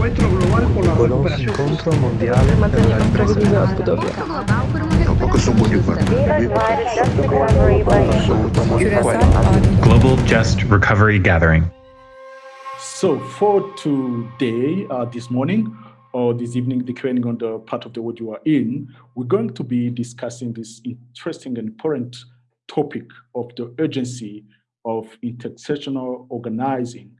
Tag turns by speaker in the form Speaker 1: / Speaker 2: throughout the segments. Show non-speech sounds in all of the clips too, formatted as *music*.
Speaker 1: encuentro global por la
Speaker 2: Conoce incontro mondiale per la ripresa della Budapest.
Speaker 3: Tampoco son muy
Speaker 4: Global Just Recovery Gathering.
Speaker 5: So for today, uh, this morning, or this evening, depending on the part of the world you are in, we're going to be discussing this interesting and important topic of the urgency of intersectional organizing.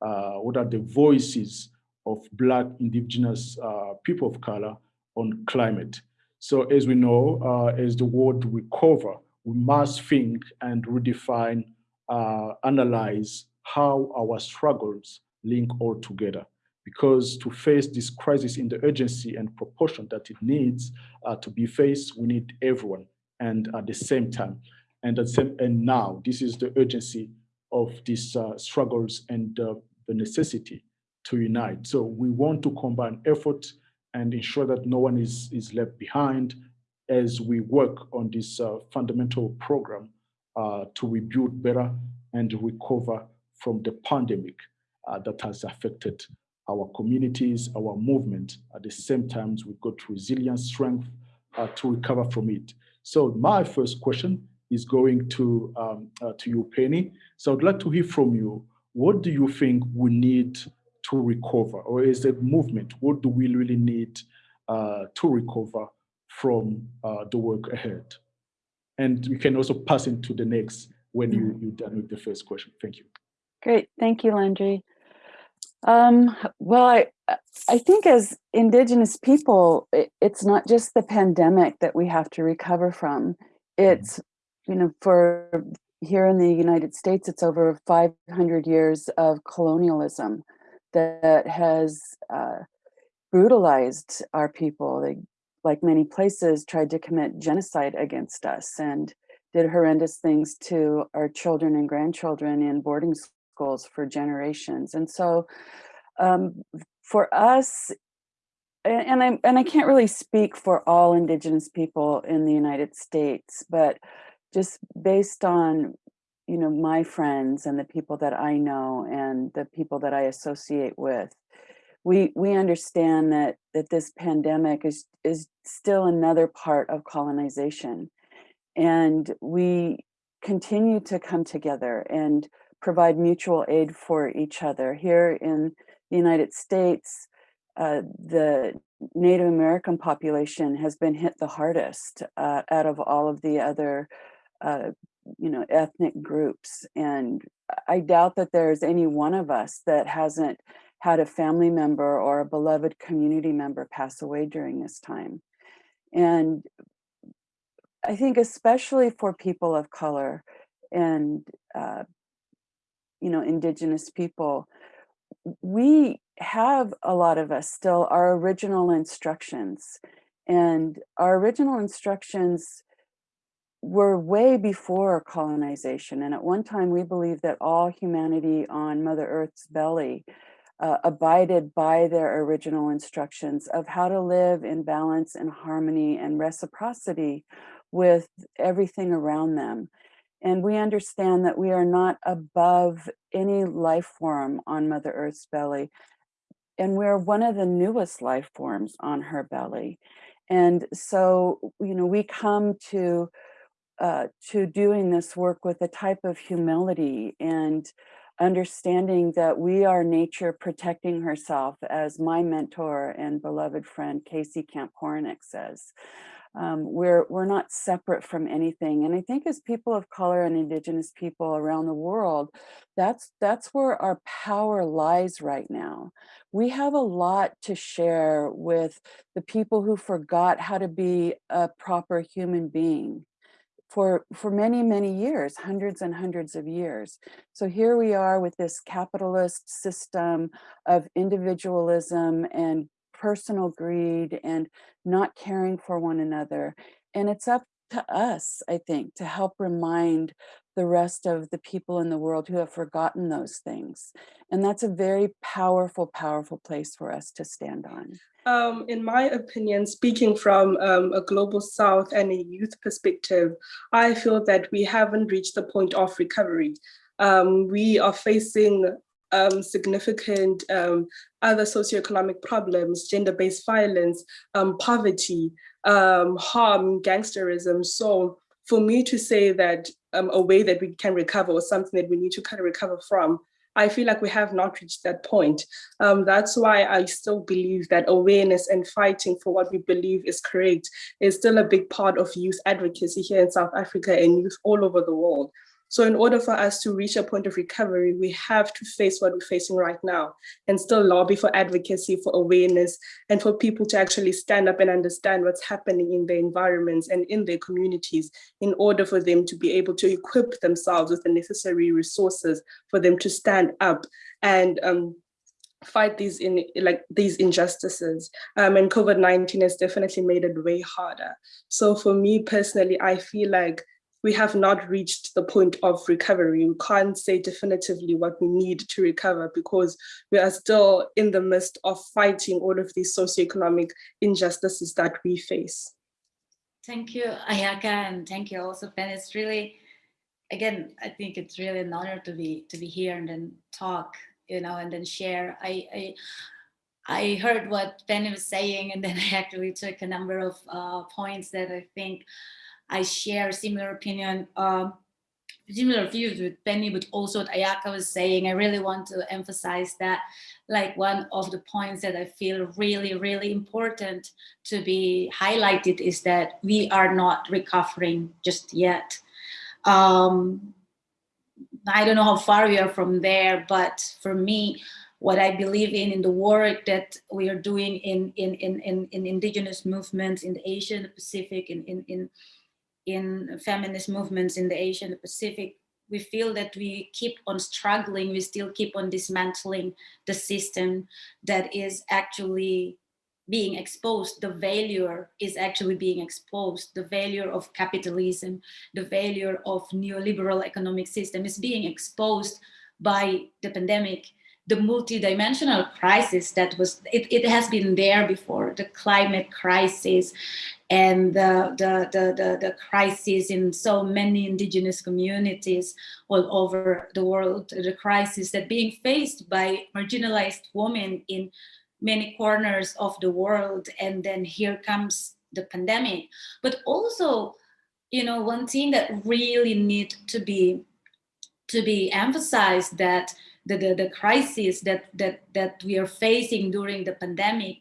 Speaker 5: Uh, what are the voices of Black indigenous uh, people of color on climate? So as we know, uh, as the world recover, we must think and redefine, uh, analyze how our struggles link all together. Because to face this crisis in the urgency and proportion that it needs uh, to be faced, we need everyone and at the same time. And, at same, and now, this is the urgency of these uh, struggles and uh, the necessity to unite. So we want to combine effort and ensure that no one is, is left behind as we work on this uh, fundamental program uh, to rebuild better and recover from the pandemic uh, that has affected our communities, our movement. At the same time, we've got resilience, strength uh, to recover from it. So my first question is going to, um, uh, to you, Penny. So I'd like to hear from you. What do you think we need to recover? Or is it movement? What do we really need uh, to recover from uh, the work ahead? And you can also pass into the next when you, you're done with the first question. Thank you.
Speaker 6: Great, thank you, Landry. Um, well, I, I think as Indigenous people, it, it's not just the pandemic that we have to recover from. It's, you know, for here in the United States, it's over 500 years of colonialism that has uh, brutalized our people. They, like many places, tried to commit genocide against us and did horrendous things to our children and grandchildren in boarding schools for generations. And so um, for us, and I and I can't really speak for all Indigenous people in the United States, but just based on you know my friends and the people that I know and the people that I associate with, we we understand that that this pandemic is is still another part of colonization, and we continue to come together and provide mutual aid for each other. Here in the United States, uh, the Native American population has been hit the hardest uh, out of all of the other, uh, you know, ethnic groups. And I doubt that there's any one of us that hasn't had a family member or a beloved community member pass away during this time. And I think especially for people of color and, uh, you know, indigenous people, we have a lot of us still our original instructions and our original instructions were way before colonization and at one time we believed that all humanity on mother earth's belly uh, abided by their original instructions of how to live in balance and harmony and reciprocity with everything around them and we understand that we are not above any life form on Mother Earth's belly. And we're one of the newest life forms on her belly. And so, you know, we come to uh, to doing this work with a type of humility and understanding that we are nature protecting herself, as my mentor and beloved friend Casey Camp Horinek says. Um, we're we're not separate from anything and i think as people of color and indigenous people around the world that's that's where our power lies right now. We have a lot to share with the people who forgot how to be a proper human being for for many many years hundreds and hundreds of years so here we are with this capitalist system of individualism and personal greed and not caring for one another. And it's up to us, I think, to help remind the rest of the people in the world who have forgotten those things. And that's a very powerful, powerful place for us to stand on.
Speaker 7: Um, in my opinion, speaking from um, a global south and a youth perspective, I feel that we haven't reached the point of recovery. Um, we are facing um, significant um, other socioeconomic problems, gender-based violence, um, poverty, harm, gangsterism. So for me to say that a way that we can recover or something that we need to kind of recover from I feel like we have not reached that point. Um, that's why I still believe that awareness and fighting for what we believe is correct is still a big part of youth advocacy here in South Africa and youth all over the world. So in order for us to reach a point of recovery, we have to face what we're facing right now and still lobby for advocacy, for awareness, and for people to actually stand up and understand what's happening in their environments and in their communities in order for them to be able to equip themselves with the necessary resources for them to stand up and um, fight these in like these injustices um, and COVID-19 has definitely made it way harder. So for me personally, I feel like we have not reached the point of recovery. We can't say definitively what we need to recover because we are still in the midst of fighting all of these socioeconomic injustices that we face.
Speaker 1: Thank you, Ayaka, and thank you also, Ben. It's really, again, I think it's really an honor to be to be here and then talk, you know, and then share. I, I I heard what Penny was saying, and then I actually took a number of uh, points that I think I share similar opinion, um, similar views with Penny, but also what Ayaka was saying. I really want to emphasize that like one of the points that I feel really, really important to be highlighted is that we are not recovering just yet. Um, I don't know how far we are from there, but for me, what I believe in, in the work that we are doing in, in, in, in, in indigenous movements in the Asian Pacific, in, in, in in feminist movements in the Asia and the Pacific, we feel that we keep on struggling, we still keep on dismantling the system that is actually being exposed, the failure is actually being exposed, the failure of capitalism, the failure of neoliberal economic system is being exposed by the pandemic the multidimensional crisis that was, it, it has been there before, the climate crisis and the, the, the, the, the crisis in so many indigenous communities all over the world, the crisis that being faced by marginalized women in many corners of the world. And then here comes the pandemic. But also, you know, one thing that really need to be to be emphasized that the, the, the crisis that, that, that we are facing during the pandemic,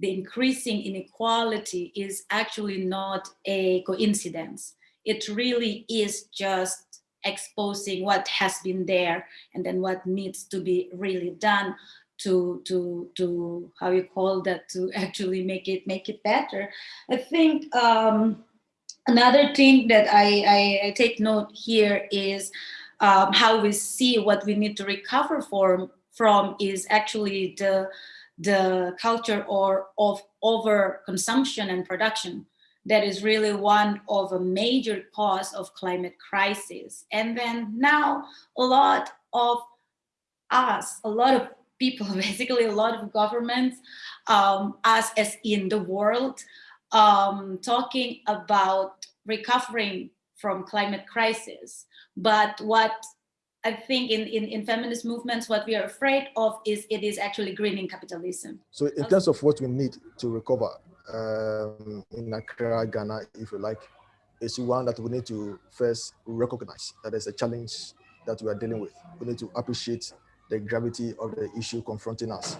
Speaker 1: the increasing inequality is actually not a coincidence. It really is just exposing what has been there and then what needs to be really done to to to how you call that to *laughs* actually make it make it better i think um another thing that i i, I take note here is um, how we see what we need to recover from, from is actually the, the culture or of overconsumption and production. That is really one of a major cause of climate crisis. And then now a lot of us, a lot of people, *laughs* basically a lot of governments, um, us as in the world, um, talking about recovering from climate crisis. But what I think in, in, in feminist movements, what we are afraid of is it is actually greening capitalism.
Speaker 8: So in terms of what we need to recover um, in Accra, Ghana, if you like, is one that we need to first recognize that there's a challenge that we are dealing with. We need to appreciate the gravity of the issue confronting us.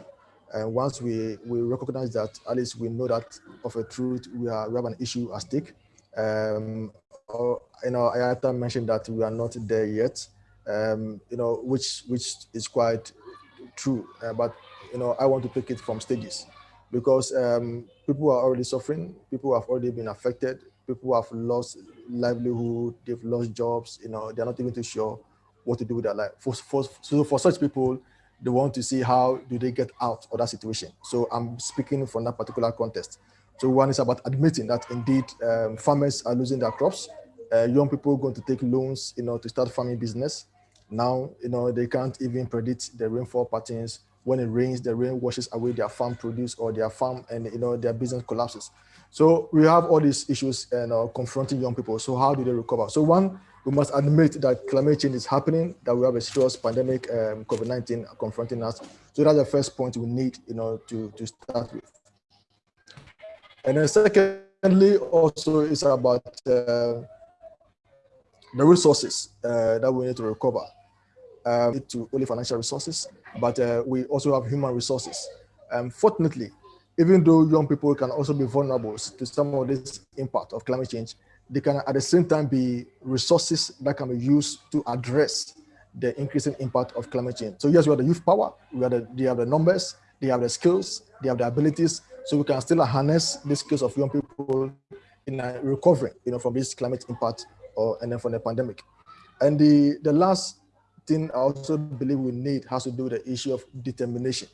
Speaker 8: And once we, we recognize that, at least we know that of a truth, we, are, we have an issue at stake. Um, you know, Ayaka mentioned that we are not there yet, um, you know, which which is quite true. Uh, but you know, I want to take it from stages because um, people are already suffering. People have already been affected. People have lost livelihood. They've lost jobs. You know, they're not even too sure what to do with their life. For, for, so for such people, they want to see how do they get out of that situation. So I'm speaking from that particular context. So one is about admitting that indeed um, farmers are losing their crops uh, young people going to take loans, you know, to start farming business. Now, you know, they can't even predict the rainfall patterns. When it rains, the rain washes away their farm produce or their farm and, you know, their business collapses. So we have all these issues and uh, confronting young people. So how do they recover? So one we must admit that climate change is happening, that we have a serious pandemic, um, COVID-19 confronting us. So that's the first point we need, you know, to, to start with. And then secondly, also it's about uh, the resources uh, that we need to recover. Um, to only financial resources, but uh, we also have human resources. Um, fortunately, even though young people can also be vulnerable to some of this impact of climate change, they can at the same time be resources that can be used to address the increasing impact of climate change. So yes, we have the youth power, we have the, they have the numbers, they have the skills, they have the abilities, so we can still harness the skills of young people in recovering, you know, from this climate impact or and then from the pandemic. And the, the last thing I also believe we need has to do with the issue of determination.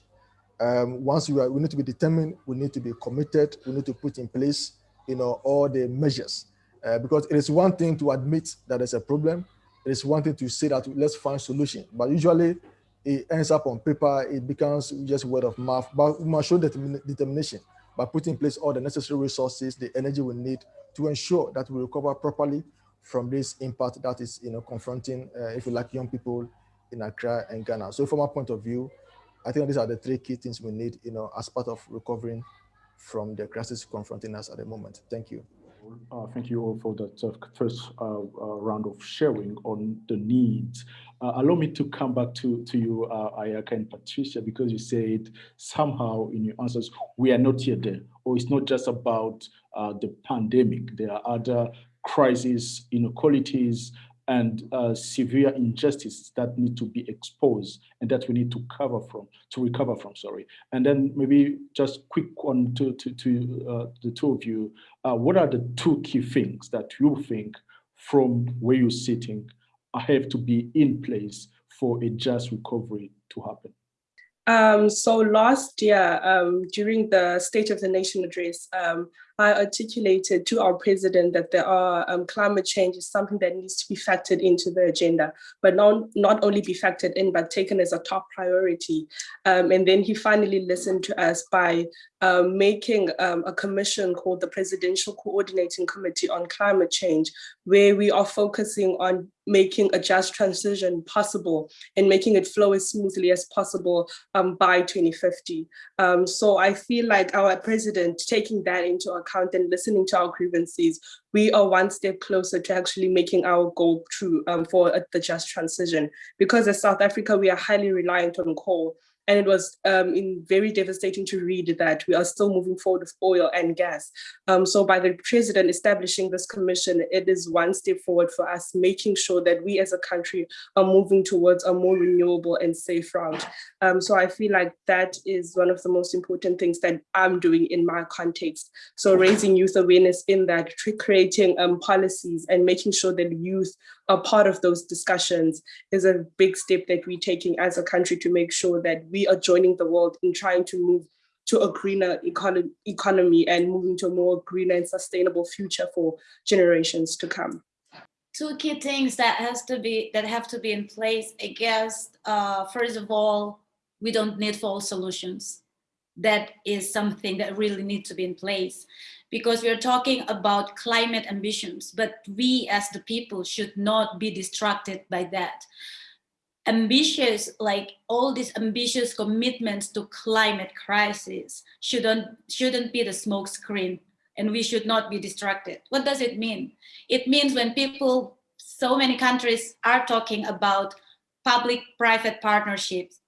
Speaker 8: Um, once we are, we need to be determined, we need to be committed, we need to put in place, you know, all the measures uh, because it is one thing to admit that there's a problem. It is one thing to say that let's find solution, but usually it ends up on paper. It becomes just word of mouth. But we must show determination by putting in place all the necessary resources, the energy we need to ensure that we recover properly from this impact that is, you know, confronting, uh, if you like, young people in Accra and Ghana. So from our point of view, I think these are the three key things we need, you know, as part of recovering from the crisis confronting us at the moment. Thank you.
Speaker 5: Uh, thank you all for that uh, first uh, uh round of sharing on the needs. Uh, allow me to come back to, to you, uh, Ayaka and Patricia, because you said somehow in your answers, we are not yet there, or it's not just about the pandemic. There are other crises, inequalities, and uh, severe injustices that need to be exposed and that we need to cover from, to recover from, sorry. And then maybe just quick one to, to, to uh, the two of you, uh, what are the two key things that you think from where you're sitting have to be in place for a just recovery to happen?
Speaker 7: Um, so last year, um, during the State of the Nation address, um, I articulated to our president that there are um, climate change is something that needs to be factored into the agenda, but not, not only be factored in, but taken as a top priority. Um, and then he finally listened to us by um, making um, a commission called the Presidential Coordinating Committee on Climate Change, where we are focusing on making a just transition possible and making it flow as smoothly as possible um, by 2050. Um, so I feel like our president taking that into account and listening to our grievances, we are one step closer to actually making our goal true um, for the just transition. Because as South Africa, we are highly reliant on coal. And it was um, in very devastating to read that we are still moving forward with oil and gas. Um, so by the president establishing this commission, it is one step forward for us, making sure that we as a country are moving towards a more renewable and safe route. Um, so I feel like that is one of the most important things that I'm doing in my context. So raising youth awareness in that, creating um, policies and making sure that youth are part of those discussions is a big step that we're taking as a country to make sure that we are joining the world in trying to move to a greener economy, economy and moving to a more greener and sustainable future for generations to come.
Speaker 1: Two key things that has to be that have to be in place. I guess uh, first of all, we don't need false solutions. That is something that really needs to be in place because we're talking about climate ambitions, but we as the people should not be distracted by that. Ambitious, like all these ambitious commitments to climate crisis shouldn't, shouldn't be the smoke screen and we should not be distracted. What does it mean? It means when people, so many countries are talking about public-private partnerships,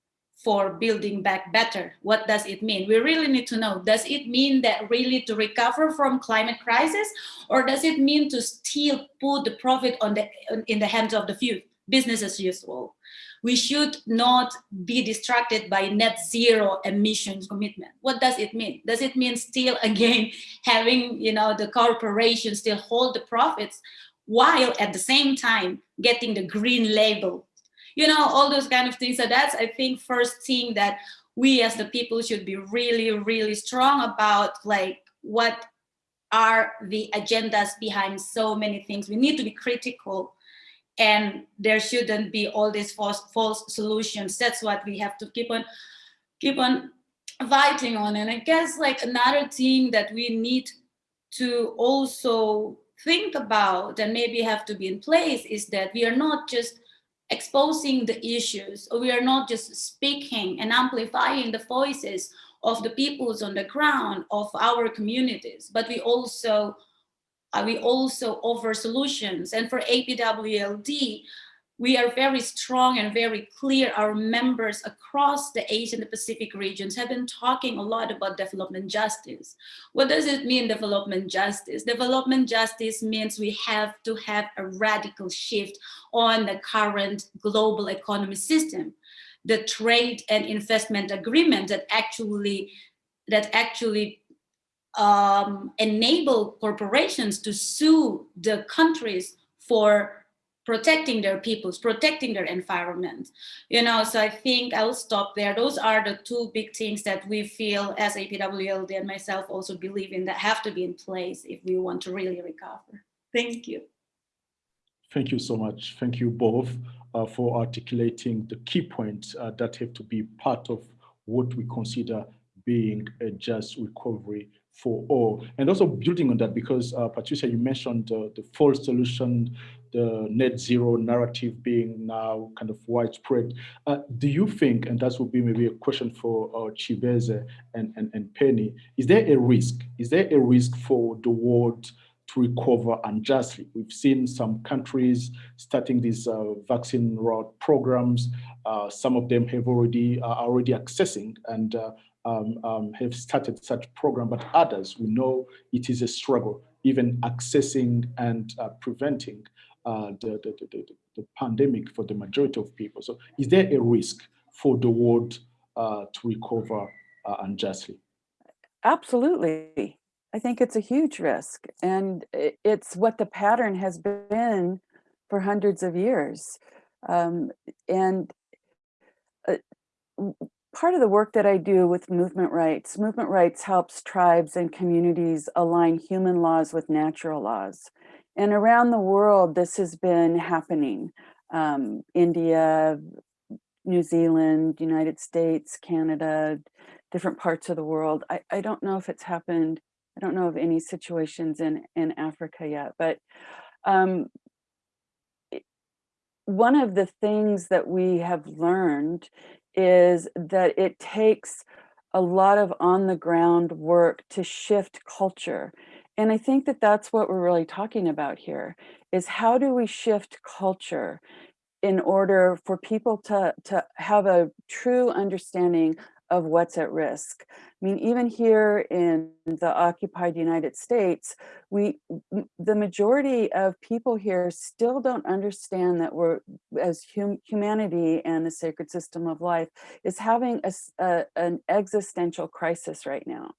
Speaker 1: for building back better. What does it mean? We really need to know, does it mean that really to recover from climate crisis or does it mean to still put the profit on the, in the hands of the few, business as usual? We should not be distracted by net zero emissions commitment. What does it mean? Does it mean still *laughs* again having you know the corporations still hold the profits while at the same time getting the green label you know, all those kind of things. So that's, I think, first thing that we as the people should be really, really strong about, like what are the agendas behind so many things. We need to be critical and there shouldn't be all these false, false solutions. That's what we have to keep on, keep on fighting on. And I guess like another thing that we need to also think about and maybe have to be in place is that we are not just exposing the issues, or we are not just speaking and amplifying the voices of the peoples on the ground of our communities, but we also uh, we also offer solutions. And for APWLD, we are very strong and very clear. Our members across the Asian and Pacific regions have been talking a lot about development justice. What does it mean, development justice? Development justice means we have to have a radical shift on the current global economy system. The trade and investment agreement that actually that actually um, enable corporations to sue the countries for protecting their peoples, protecting their environment. You know, so I think I'll stop there. Those are the two big things that we feel as APWLD and myself also believe in that have to be in place if we want to really recover. Thank you.
Speaker 5: Thank you so much. Thank you both uh, for articulating the key points uh, that have to be part of what we consider being a just recovery for all. And also building on that, because uh, Patricia, you mentioned uh, the false solution, the net zero narrative being now kind of widespread. Uh, do you think, and that would be maybe a question for uh, and, and, and Penny, is there a risk? Is there a risk for the world to recover unjustly? We've seen some countries starting these uh, vaccine route programs. Uh, some of them have already are already accessing and uh, um, um, have started such program, but others we know it is a struggle, even accessing and uh, preventing uh, the, the, the, the, pandemic for the majority of people. So is there a risk for the world uh, to recover uh, unjustly?
Speaker 6: Absolutely. I think it's a huge risk. And it's what the pattern has been for hundreds of years. Um, and uh, part of the work that I do with movement rights, movement rights helps tribes and communities align human laws with natural laws. And around the world, this has been happening. Um, India, New Zealand, United States, Canada, different parts of the world. I, I don't know if it's happened. I don't know of any situations in, in Africa yet, but um, one of the things that we have learned is that it takes a lot of on the ground work to shift culture. And I think that that's what we're really talking about here is how do we shift culture in order for people to, to have a true understanding of what's at risk. I mean, even here in the occupied United States, we, the majority of people here still don't understand that we're, as hum, humanity and the sacred system of life is having a, a, an existential crisis right now.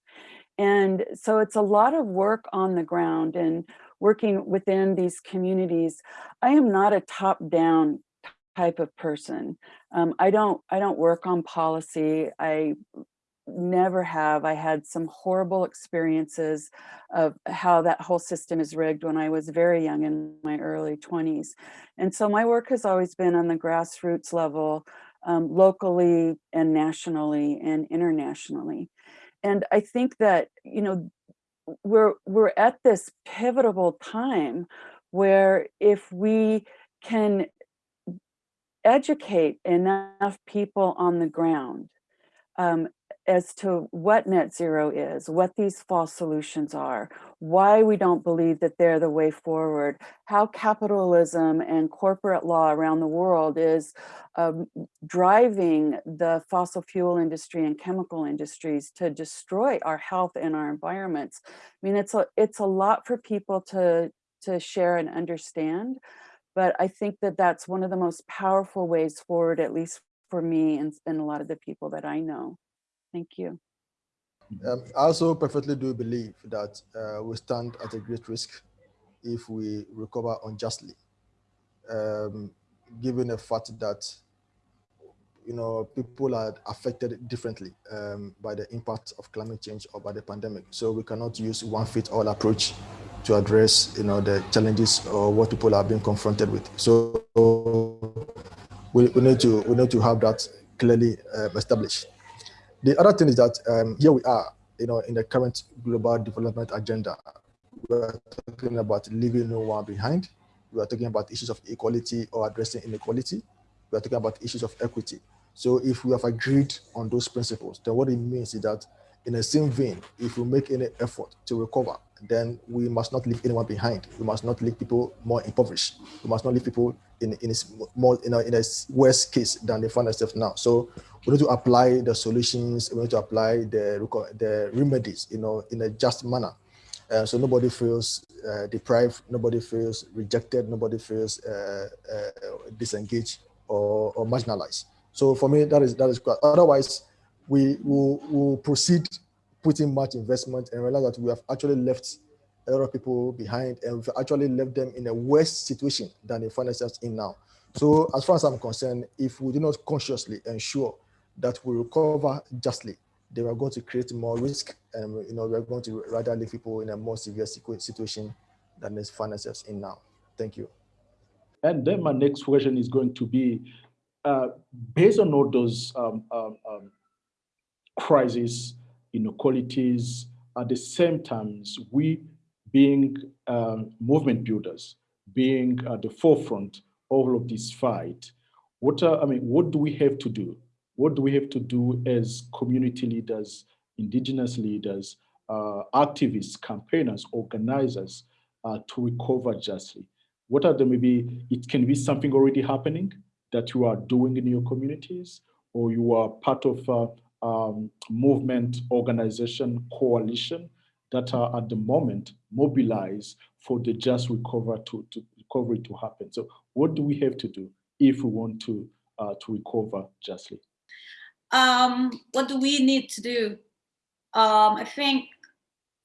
Speaker 6: And so it's a lot of work on the ground and working within these communities. I am not a top down type of person. Um, I don't I don't work on policy. I never have. I had some horrible experiences of how that whole system is rigged when I was very young in my early 20s. And so my work has always been on the grassroots level, um, locally and nationally and internationally. And I think that, you know, we're we're at this pivotal time where if we can educate enough people on the ground um, as to what net zero is, what these false solutions are, why we don't believe that they're the way forward, how capitalism and corporate law around the world is um, driving the fossil fuel industry and chemical industries to destroy our health and our environments. I mean, it's a, it's a lot for people to, to share and understand, but I think that that's one of the most powerful ways forward, at least for me and, and a lot of the people that I know. Thank you.
Speaker 8: Um, I also perfectly do believe that uh, we stand at a great risk if we recover unjustly, um, given the fact that you know people are affected differently um, by the impact of climate change or by the pandemic. So we cannot use one fit all approach to address you know the challenges or what people are being confronted with. So we, we need to we need to have that clearly uh, established. The other thing is that um, here we are, you know, in the current global development agenda, we are talking about leaving no one behind. We are talking about issues of equality or addressing inequality. We are talking about issues of equity. So if we have agreed on those principles, then what it means is that in the same vein, if we make any effort to recover, then we must not leave anyone behind. We must not leave people more impoverished. We must not leave people in, in, more, in, a, in a worse case than they find themselves now. So we need to apply the solutions, we need to apply the, the remedies, you know, in a just manner. Uh, so nobody feels uh, deprived, nobody feels rejected, nobody feels uh, uh disengaged or, or marginalized. So for me, that is that is good. Otherwise, we will will proceed putting much investment and realize that we have actually left a lot of people behind and we've actually left them in a worse situation than they find themselves in now. So as far as I'm concerned, if we do not consciously ensure that will recover justly, They we're going to create more risk and you know we're going to rather leave people in a more severe situation than find themselves in now. Thank you.
Speaker 5: And then my next question is going to be, uh, based on all those um, um, um, crises, inequalities, at the same times, we being um, movement builders, being at the forefront of all of this fight, what are, I mean, what do we have to do? What do we have to do as community leaders, indigenous leaders, uh, activists, campaigners, organizers uh, to recover justly? What are the maybe, it can be something already happening that you are doing in your communities, or you are part of a, um, movement, organization, coalition that are at the moment mobilized for the just recover to, to recovery to happen. So what do we have to do if we want to uh, to recover justly?
Speaker 1: Um, what do we need to do? Um, I think,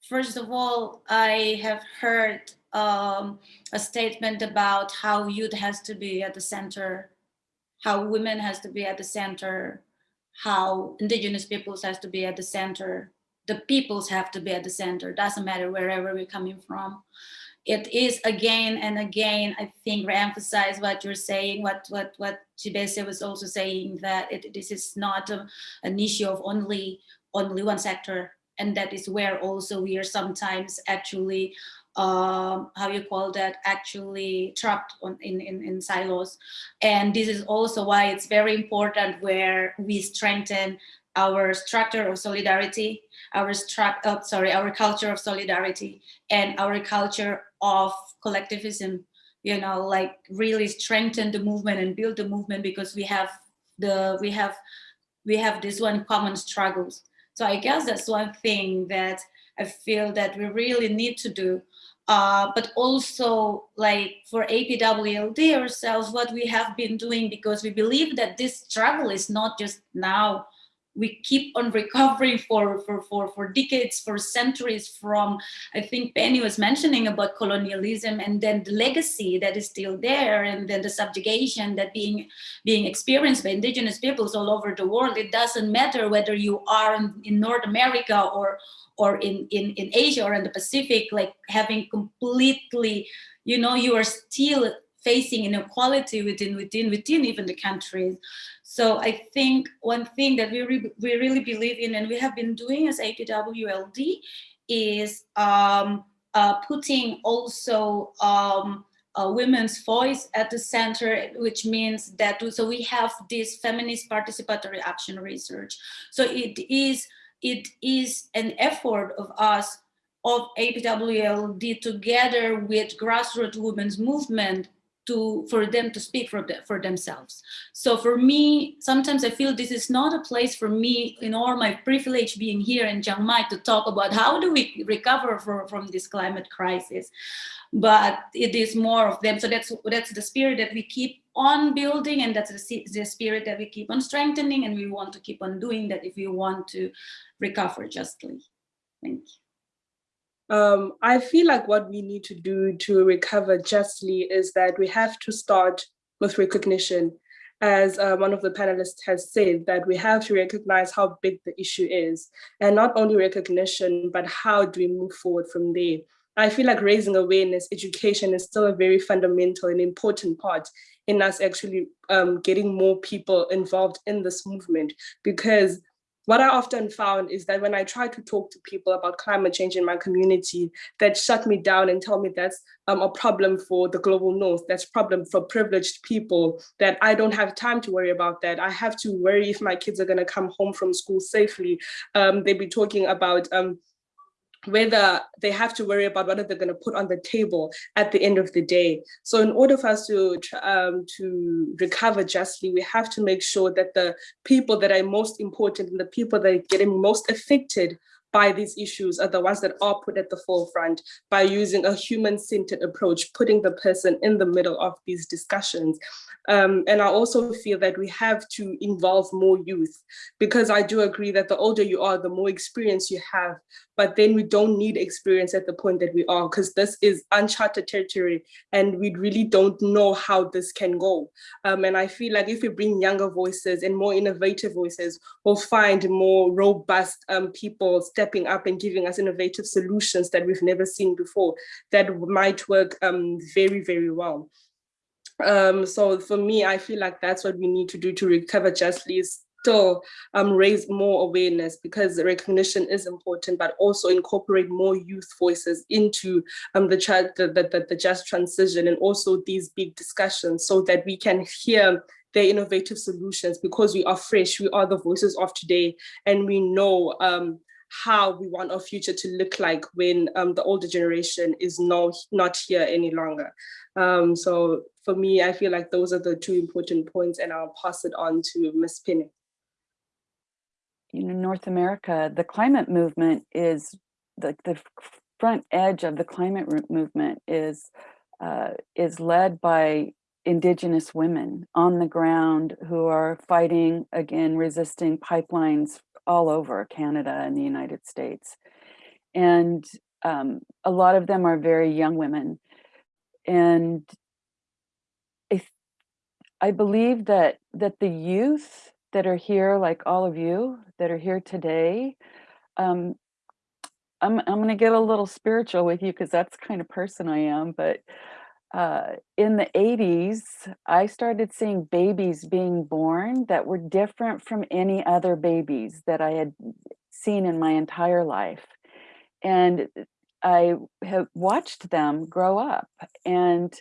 Speaker 1: first of all, I have heard um, a statement about how youth has to be at the center, how women has to be at the center, how indigenous peoples has to be at the center, the peoples have to be at the center, doesn't matter wherever we're coming from. It is again and again, I think, re-emphasize what you're saying, what what what Chibeze was also saying, that it, this is not a, an issue of only only one sector. And that is where also we are sometimes actually um, how you call that, actually trapped on, in, in, in silos. And this is also why it's very important where we strengthen our structure of solidarity, our oh, sorry, our culture of solidarity and our culture of collectivism, you know, like really strengthen the movement and build the movement because we have the, we have, we have this one common struggles. So I guess that's one thing that I feel that we really need to do. Uh, but also like for APWLD ourselves, what we have been doing because we believe that this struggle is not just now we keep on *laughs* recovering for, for, for, for decades, for centuries from, I think Penny was mentioning about colonialism and then the legacy that is still there and then the subjugation that being, being experienced by indigenous peoples all over the world. It doesn't matter whether you are in, in North America or, or in, in, in Asia or in the Pacific, like having completely, you know, you are still facing inequality within, within, within even the countries. So I think one thing that we, re we really believe in and we have been doing as APWLD is um, uh, putting also um, a women's voice at the center, which means that so we have this feminist participatory action research. So it is it is an effort of us of APWLD together with grassroots women's movement to for them to speak for, the, for themselves. So for me, sometimes I feel this is not a place for me in all my privilege being here in Chiang Mai to talk about how do we recover for, from this climate crisis. But it is more of them. So that's that's the spirit that we keep on building and that's the, the spirit that we keep on strengthening and we want to keep on doing that if we want to recover justly. Thank you.
Speaker 7: Um, I feel like what we need to do to recover justly is that we have to start with recognition. As uh, one of the panelists has said, that we have to recognize how big the issue is, and not only recognition, but how do we move forward from there. I feel like raising awareness, education is still a very fundamental and important part in us actually um, getting more people involved in this movement because what I often found is that when I try to talk to people about climate change in my community, that shut me down and tell me that's um, a problem for the global north, that's a problem for privileged people, that I don't have time to worry about that. I have to worry if my kids are gonna come home from school safely. Um, they'd be talking about um, whether they have to worry about what are they're going to put on the table at the end of the day. So in order for us to, um, to recover justly, we have to make sure that the people that are most important and the people that are getting most affected by these issues are the ones that are put at the forefront by using a human-centered approach, putting the person in the middle of these discussions. Um, and I also feel that we have to involve more youth because I do agree that the older you are, the more experience you have, but then we don't need experience at the point that we are because this is uncharted territory and we really don't know how this can go. Um, and I feel like if we bring younger voices and more innovative voices, we'll find more robust um, people stepping up and giving us innovative solutions that we've never seen before that might work um, very, very well. Um, so for me, I feel like that's what we need to do to recover justly still um, raise more awareness because recognition is important, but also incorporate more youth voices into um, the, the, the, the just transition and also these big discussions so that we can hear their innovative solutions because we are fresh, we are the voices of today, and we know um, how we want our future to look like when um, the older generation is no, not here any longer. Um, so for me, I feel like those are the two important points and I'll pass it on to Ms. Penny.
Speaker 6: You know, North America, the climate movement is the, the front edge of the climate movement is uh, is led by indigenous women on the ground who are fighting again resisting pipelines all over Canada and the United States. And um, a lot of them are very young women. And I, I believe that that the youth that are here, like all of you that are here today, um, I'm, I'm going to get a little spiritual with you because that's kind of person I am, but uh, in the 80s, I started seeing babies being born that were different from any other babies that I had seen in my entire life. And I have watched them grow up and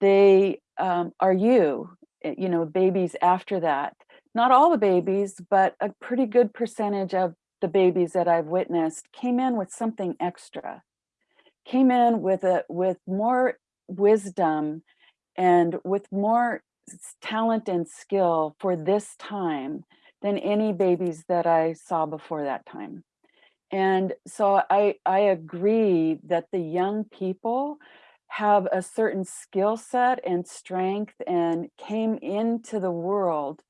Speaker 6: they um, are you, eh, you know, babies after that. Not all the babies, but a pretty good percentage of the babies that I've witnessed came in with something extra came in with a with more wisdom and with more talent and skill for this time than any babies that I saw before that time. And so I, I agree that the young people have a certain skill set and strength and came into the world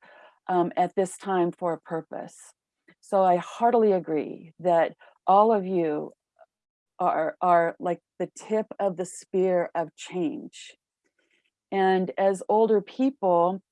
Speaker 6: um, at this time for a purpose. So I heartily agree that all of you are, are like the tip of the spear of change. And as older people,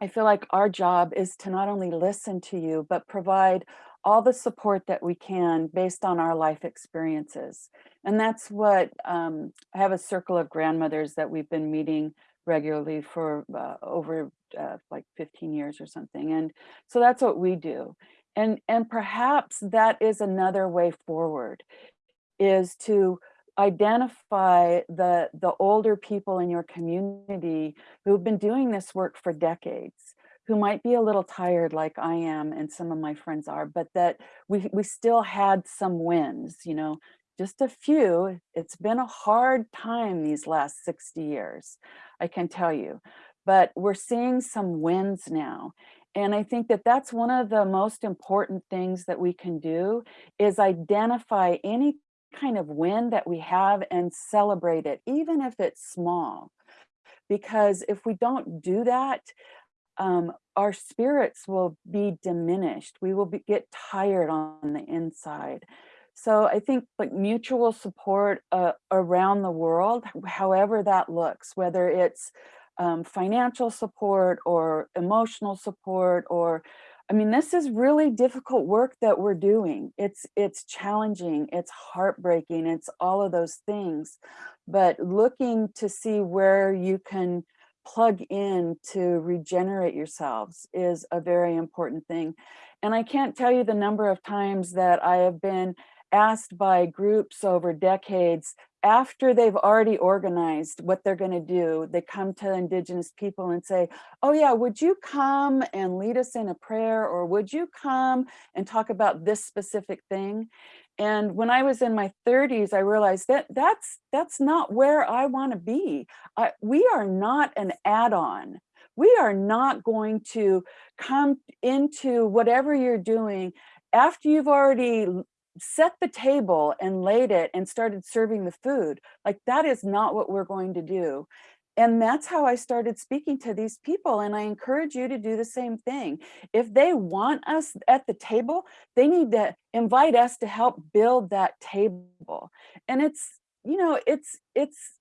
Speaker 6: I feel like our job is to not only listen to you, but provide all the support that we can based on our life experiences. And that's what um, I have a circle of grandmothers that we've been meeting regularly for uh, over uh, like 15 years or something. And so that's what we do. And, and perhaps that is another way forward is to identify the, the older people in your community who've been doing this work for decades, who might be a little tired like I am and some of my friends are, but that we, we still had some wins, you know, just a few. It's been a hard time these last 60 years, I can tell you, but we're seeing some wins now. And I think that that's one of the most important things that we can do is identify any kind of win that we have and celebrate it, even if it's small. Because if we don't do that, um, our spirits will be diminished. We will be, get tired on the inside. So I think like mutual support uh, around the world, however that looks, whether it's um, financial support or emotional support or I mean, this is really difficult work that we're doing. It's it's challenging, it's heartbreaking, it's all of those things. But looking to see where you can plug in to regenerate yourselves is a very important thing. And I can't tell you the number of times that I have been asked by groups over decades after they've already organized what they're going to do, they come to indigenous people and say, oh yeah, would you come and lead us in a prayer or would you come and talk about this specific thing? And when I was in my 30s, I realized that that's that's not where I want to be. I, we are not an add-on. We are not going to come into whatever you're doing after you've already set the table and laid it and started serving the food. Like that is not what we're going to do. And that's how I started speaking to these people. And I encourage you to do the same thing. If they want us at the table, they need to invite us to help build that table. And it's, you know, it's, it's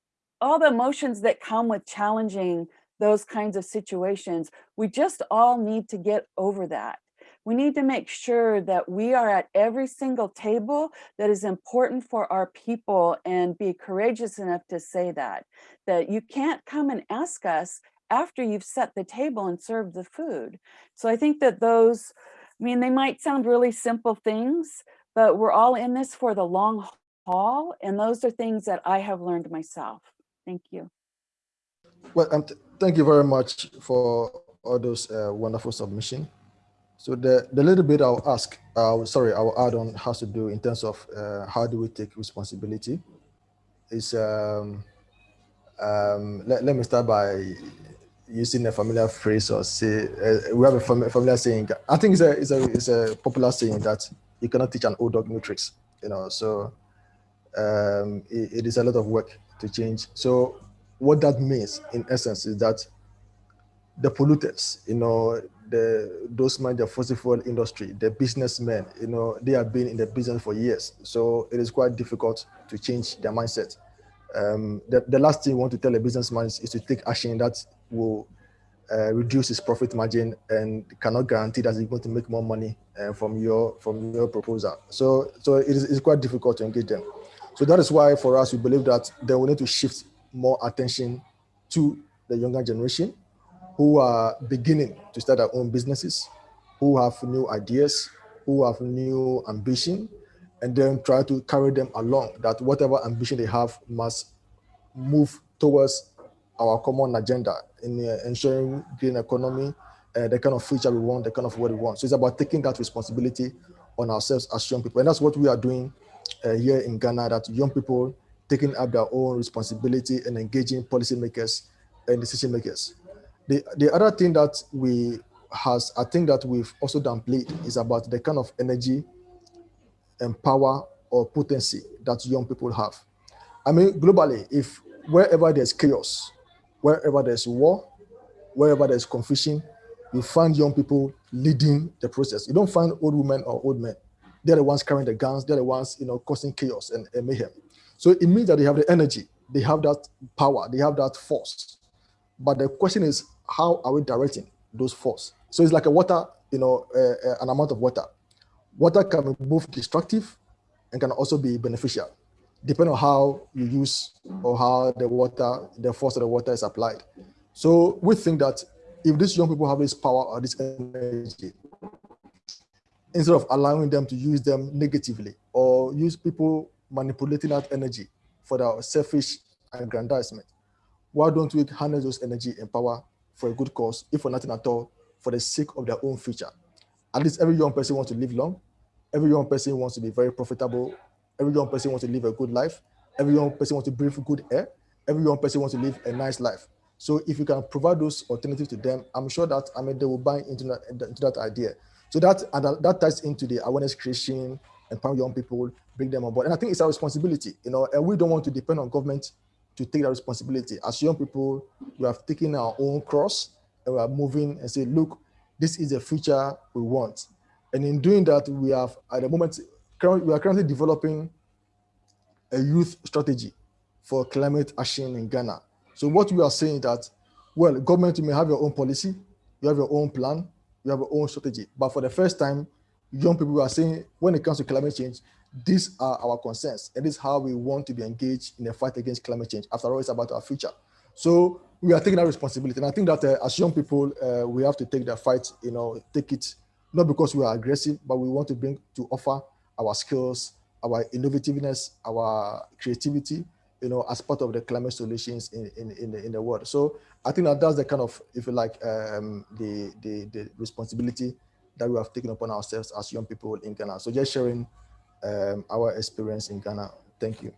Speaker 6: all the emotions that come with challenging those kinds of situations. We just all need to get over that we need to make sure that we are at every single table that is important for our people and be courageous enough to say that, that you can't come and ask us after you've set the table and served the food. So I think that those, I mean, they might sound really simple things, but we're all in this for the long haul. And those are things that I have learned myself. Thank you.
Speaker 8: Well, thank you very much for all those uh, wonderful submission. So the, the little bit I'll ask, uh, sorry, I'll add on has to do in terms of uh, how do we take responsibility is, um, um, let, let me start by using a familiar phrase or say, uh, we have a familiar saying, I think it's a, it's, a, it's a popular saying that you cannot teach an old dog new tricks, you know, so um, it, it is a lot of work to change. So what that means in essence is that the polluters, you know, the those man the fossil fuel industry, the businessmen, you know, they have been in the business for years. So it is quite difficult to change their mindset. Um, the, the last thing you want to tell a businessman is, is to take action that will uh, reduce his profit margin and cannot guarantee that he's going to make more money uh, from your from your proposal. So so it is quite difficult to engage them. So that is why for us we believe that they will need to shift more attention to the younger generation who are beginning to start their own businesses, who have new ideas, who have new ambition, and then try to carry them along that whatever ambition they have must move towards our common agenda in uh, ensuring green economy, uh, the kind of future we want, the kind of what we want. So it's about taking that responsibility on ourselves as young people. And that's what we are doing uh, here in Ghana, that young people taking up their own responsibility and engaging policymakers and decision makers. The, the other thing that we has, I think that we've also downplayed is about the kind of energy and power or potency that young people have. I mean, globally, if wherever there's chaos, wherever there's war, wherever there's confusion, you find young people leading the process. You don't find old women or old men. They're the ones carrying the guns. They're the ones, you know, causing chaos and, and mayhem. So it means that they have the energy, they have that power, they have that force. But the question is, how are we directing those force? So it's like a water, you know, uh, uh, an amount of water. Water can be both destructive and can also be beneficial, depending on how you use or how the water, the force of the water is applied. So we think that if these young people have this power or this energy, instead of allowing them to use them negatively or use people manipulating that energy for their selfish aggrandizement, why don't we harness those energy and power for a good cause, if for nothing at all, for the sake of their own future. At least every young person wants to live long. Every young person wants to be very profitable. Every young person wants to live a good life. Every young person wants to breathe good air. Every young person wants to live a nice life. So if you can provide those alternatives to them, I'm sure that I mean they will buy into that, into that idea. So that that ties into the awareness creation, empower young people, bring them on board. And I think it's our responsibility, you know, and we don't want to depend on government to take that responsibility. As young people, we have taken our own cross and we are moving and say, look, this is the future we want. And in doing that, we have at the moment, we are currently developing a youth strategy for climate action in Ghana. So what we are saying that, well, government, you may have your own policy, you have your own plan, you have your own strategy. But for the first time, young people are saying, when it comes to climate change, these are our concerns, and this is how we want to be engaged in the fight against climate change. After all, it's about our future. So we are taking that responsibility. And I think that uh, as young people, uh, we have to take the fight, you know, take it, not because we are aggressive, but we want to bring to offer our skills, our innovativeness, our creativity, you know, as part of the climate solutions in, in, in, the, in the world. So I think that that's the kind of, if you like, um, the, the, the responsibility that we have taken upon ourselves as young people in Ghana. So just sharing um, our experience in Ghana. Thank you.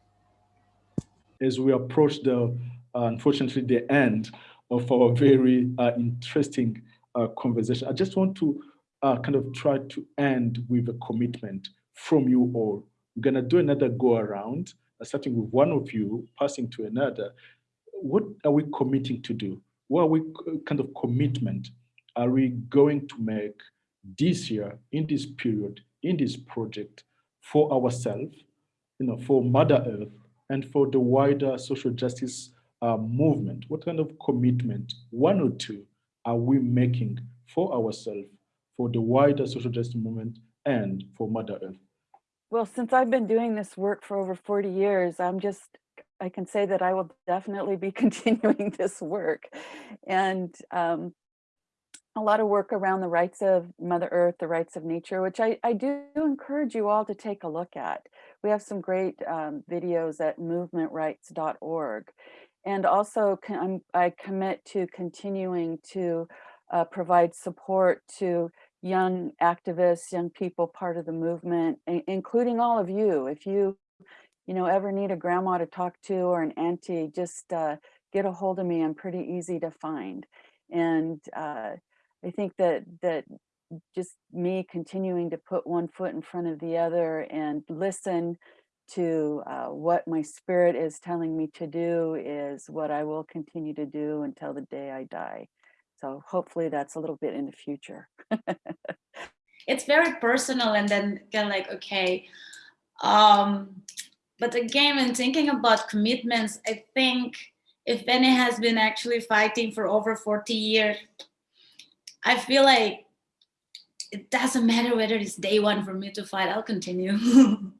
Speaker 5: As we approach the, uh, unfortunately, the end of our very uh, interesting uh, conversation, I just want to uh, kind of try to end with a commitment from you all. We're gonna do another go around, uh, starting with one of you, passing to another. What are we committing to do? What are we kind of commitment are we going to make this year, in this period, in this project for ourselves, you know, for Mother Earth, and for the wider social justice uh, movement? What kind of commitment, one or two, are we making for ourselves, for the wider social justice movement, and for Mother Earth?
Speaker 6: Well, since I've been doing this work for over 40 years, I'm just, I can say that I will definitely be *laughs* continuing this work. And um, a lot of work around the rights of Mother Earth, the rights of nature, which I, I do encourage you all to take a look at. We have some great um, videos at movementrights.org. And also I commit to continuing to uh, provide support to young activists, young people part of the movement, including all of you. If you, you know, ever need a grandma to talk to or an auntie, just uh, get a hold of me. I'm pretty easy to find. And uh, I think that that just me continuing to put one foot in front of the other and listen to uh, what my spirit is telling me to do is what I will continue to do until the day I die. So hopefully that's a little bit in the future.
Speaker 1: it's very personal and then kind of like, okay. Um, but again, when thinking about commitments, I think if Penny has been actually fighting for over 40 years, I feel like it doesn't matter whether it's day one for me to fight, I'll continue. *laughs*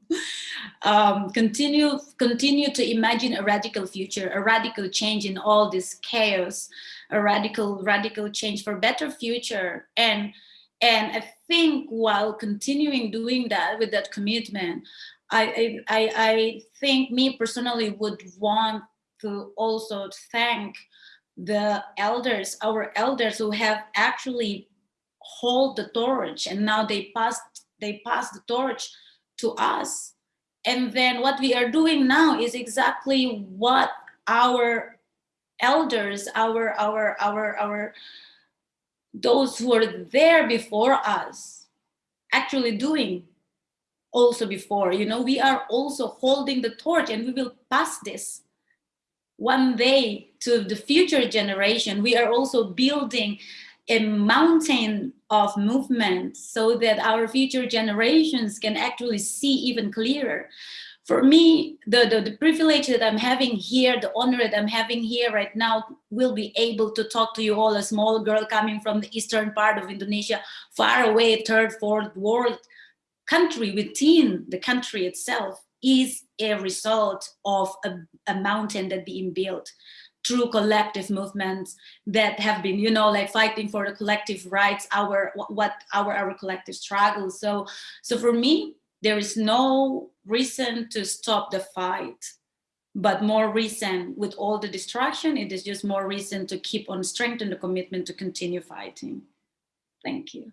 Speaker 1: um, continue, continue to imagine a radical future, a radical change in all this chaos, a radical, radical change for better future. And, and I think while continuing doing that with that commitment, I, I, I think me personally would want to also thank the elders, our elders who have actually hold the torch and now they pass they pass the torch to us. And then what we are doing now is exactly what our elders, our, our, our, our, those who are there before us actually doing also before, you know, we are also holding the torch and we will pass this one day to the future generation, we are also building a mountain of movement so that our future generations can actually see even clearer. For me, the, the, the, privilege that I'm having here, the honor that I'm having here right now, will be able to talk to you all, a small girl coming from the eastern part of Indonesia, far away, third, fourth world country within the country itself is a result of a, a mountain that being built through collective movements that have been, you know, like fighting for the collective rights, our what our our collective struggles. So, so for me, there is no reason to stop the fight, but more reason with all the destruction, it is just more reason to keep on strengthening the commitment to continue fighting. Thank you.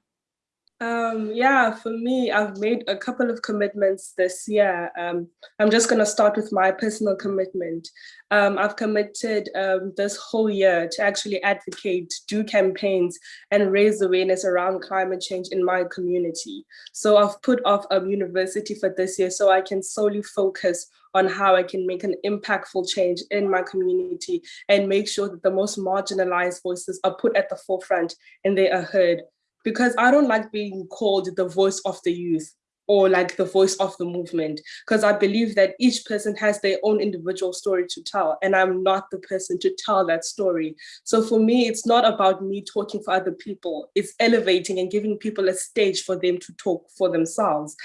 Speaker 7: Um, yeah, for me, I've made a couple of commitments this year. Um, I'm just going to start with my personal commitment. Um, I've committed um, this whole year to actually advocate, do campaigns, and raise awareness around climate change in my community. So I've put off a university for this year so I can solely focus on how I can make an impactful change in my community and make sure that the most marginalized voices are put at the forefront and they are heard because I don't like being called the voice of the youth or like the voice of the movement because I believe that each person has their own individual story to tell and I'm not the person to tell that story. So for me, it's not about me talking for other people. It's elevating and giving people a stage for them to talk for themselves.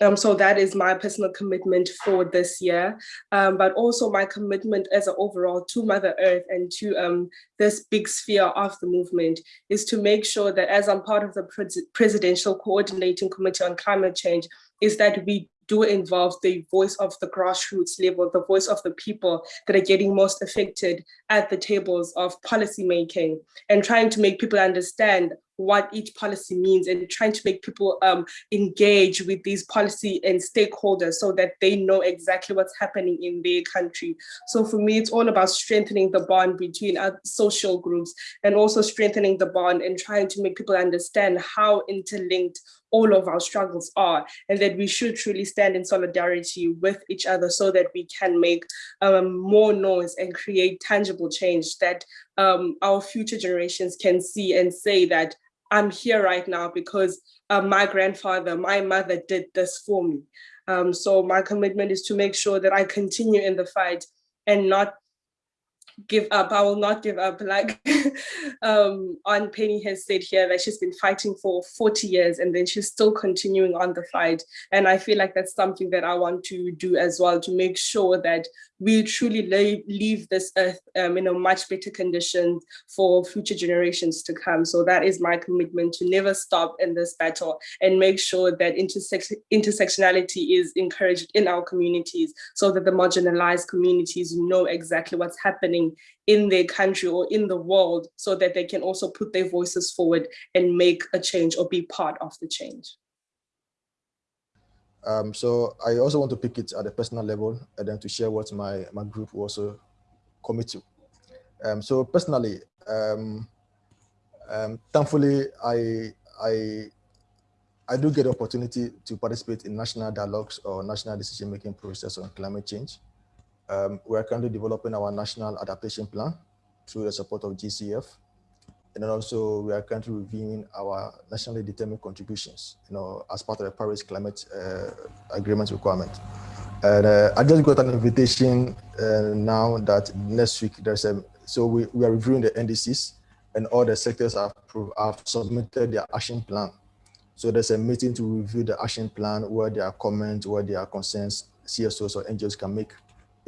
Speaker 7: Um, so that is my personal commitment for this year, um, but also my commitment as an overall to Mother Earth and to um, this big sphere of the movement is to make sure that as I'm part of the Pres Presidential Coordinating Committee on Climate Change, is that we do involve the voice of the grassroots level, the voice of the people that are getting most affected at the tables of policy making and trying to make people understand what each policy means and trying to make people um, engage with these policy and stakeholders so that they know exactly what's happening in their country. So for me, it's all about strengthening the bond between our social groups and also strengthening the bond and trying to make people understand how interlinked all of our struggles are and that we should truly stand in solidarity with each other so that we can make um, more noise and create tangible change that um, our future generations can see and say that I'm here right now because uh, my grandfather, my mother did this for me. Um, so my commitment is to make sure that I continue in the fight and not give up. I will not give up. Like *laughs* um, Aunt Penny has said here that she's been fighting for 40 years and then she's still continuing on the fight. And I feel like that's something that I want to do as well to make sure that we truly leave this earth um, in a much better condition for future generations to come. So that is my commitment to never stop in this battle and make sure that intersex intersectionality is encouraged in our communities so that the marginalized communities know exactly what's happening in their country or in the world so that they can also put their voices forward and make a change or be part of the change.
Speaker 8: Um, so I also want to pick it at a personal level and then to share what my, my group also commit to. Um, so personally, um, um, thankfully, I, I, I do get the opportunity to participate in national dialogues or national decision-making process on climate change. Um, we are currently developing our national adaptation plan through the support of GCF. And then also we are currently reviewing our nationally determined contributions, you know, as part of the Paris Climate uh, Agreement requirement. And uh, I just got an invitation uh, now that next week there's a, so we, we are reviewing the NDCs and all the sectors have, have submitted their action plan. So there's a meeting to review the action plan where there are comments, where there are concerns, CSOs or NGOs can make,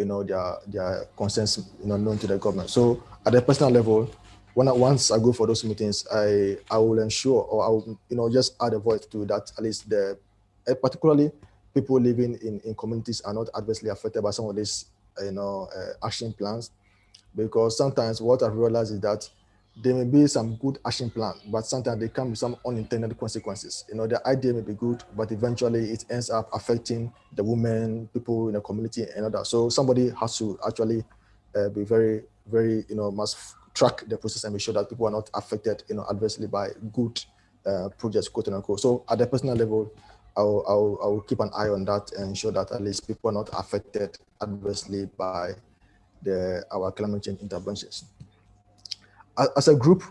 Speaker 8: you know, their, their concerns, you know, known to the government. So at a personal level, when I, once I go for those meetings, I I will ensure or I will you know just add a voice to that at least the uh, particularly people living in in communities are not adversely affected by some of these you know uh, action plans because sometimes what I've realized is that there may be some good action plan, but sometimes they come with some unintended consequences. You know, the idea may be good, but eventually it ends up affecting the women, people in the community and other. So somebody has to actually uh, be very, very, you know, must track the process and make sure that people are not affected you know, adversely by good uh, projects, quote unquote. So at the personal level, I'll, I'll, I'll keep an eye on that and ensure that at least people are not affected adversely by the, our climate change interventions. As a group,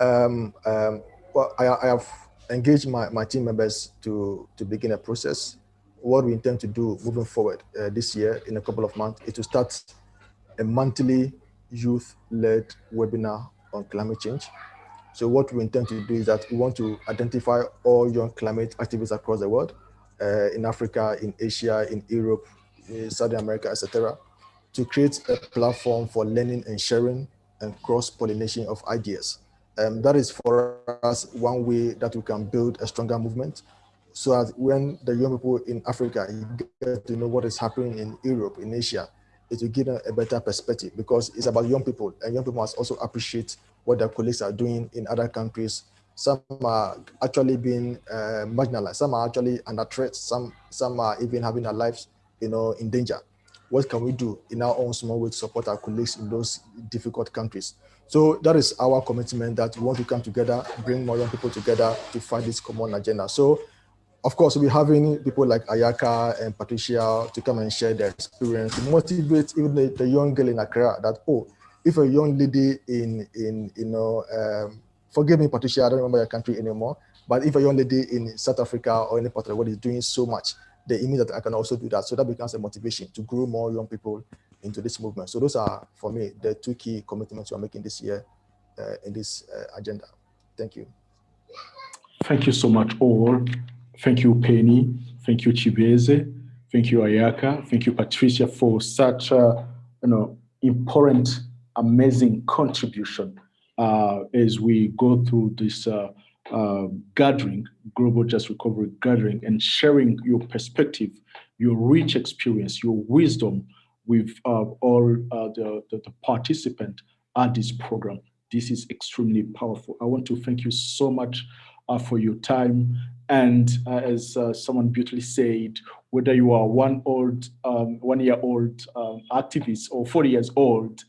Speaker 8: um, um, well, I, I, have engaged my, my team members to, to begin a process. What we intend to do moving forward uh, this year in a couple of months is to start a monthly youth-led webinar on climate change. So what we intend to do is that we want to identify all young climate activists across the world, uh, in Africa, in Asia, in Europe, in Southern America, etc., to create a platform for learning and sharing and cross-pollination of ideas. Um, that is for us one way that we can build a stronger movement so that when the young people in Africa get to know what is happening in Europe, in Asia, it will give them a better perspective because it's about young people and young people must also appreciate what their colleagues are doing in other countries. Some are actually being uh, marginalized, some are actually under threat, some, some are even having their lives you know, in danger. What can we do in our own small way to support our colleagues in those difficult countries? So that is our commitment that we want to come together, bring more young people together to fight this common agenda. So of course, we're having people like Ayaka and Patricia to come and share their experience, motivate even the, the young girl in Accra that, oh, if a young lady in, in you know, um, forgive me, Patricia, I don't remember your country anymore, but if a young lady in South Africa or any part of the world is doing so much, they mean that I can also do that. So that becomes a motivation to grow more young people into this movement. So those are, for me, the two key commitments we're making this year uh, in this uh, agenda. Thank you.
Speaker 5: Thank you so much all. Thank you, Penny, Thank you, Chibeze. Thank you, Ayaka. Thank you, Patricia, for such a you know important, amazing contribution uh, as we go through this uh, gathering, Global Just Recovery Gathering, and sharing your perspective, your rich experience, your wisdom with uh, all uh, the, the, the participants at this program. This is extremely powerful. I want to thank you so much uh, for your time. And uh, as uh, someone beautifully said, whether you are one old, um, one year old um, activist or 40 years old,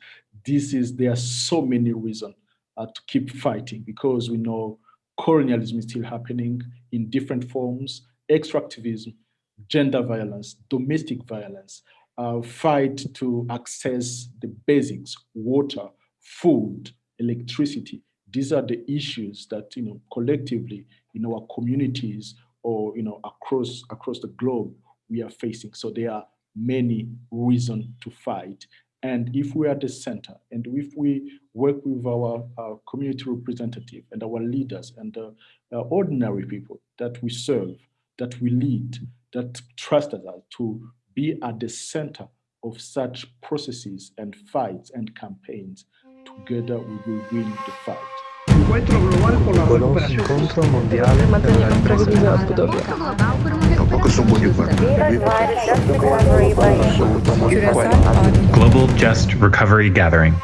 Speaker 5: this is, there are so many reasons to keep fighting because we know colonialism is still happening in different forms, extractivism, gender violence, domestic violence, uh, fight to access the basics, water, food, electricity. These are the issues that, you know, collectively in our communities or, you know, across, across the globe we are facing. So there are many reasons to fight. And if we are the center, and if we work with our, our community representative and our leaders and the uh, ordinary people that we serve, that we lead, that trust us to be at the center of such processes and fights and campaigns, together we will win the fight.
Speaker 2: Piccolo incontro mondiale per la ripresa della Budovia.
Speaker 3: Focus on what you want.
Speaker 4: Global Just Recovery Gathering.